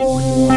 Oh,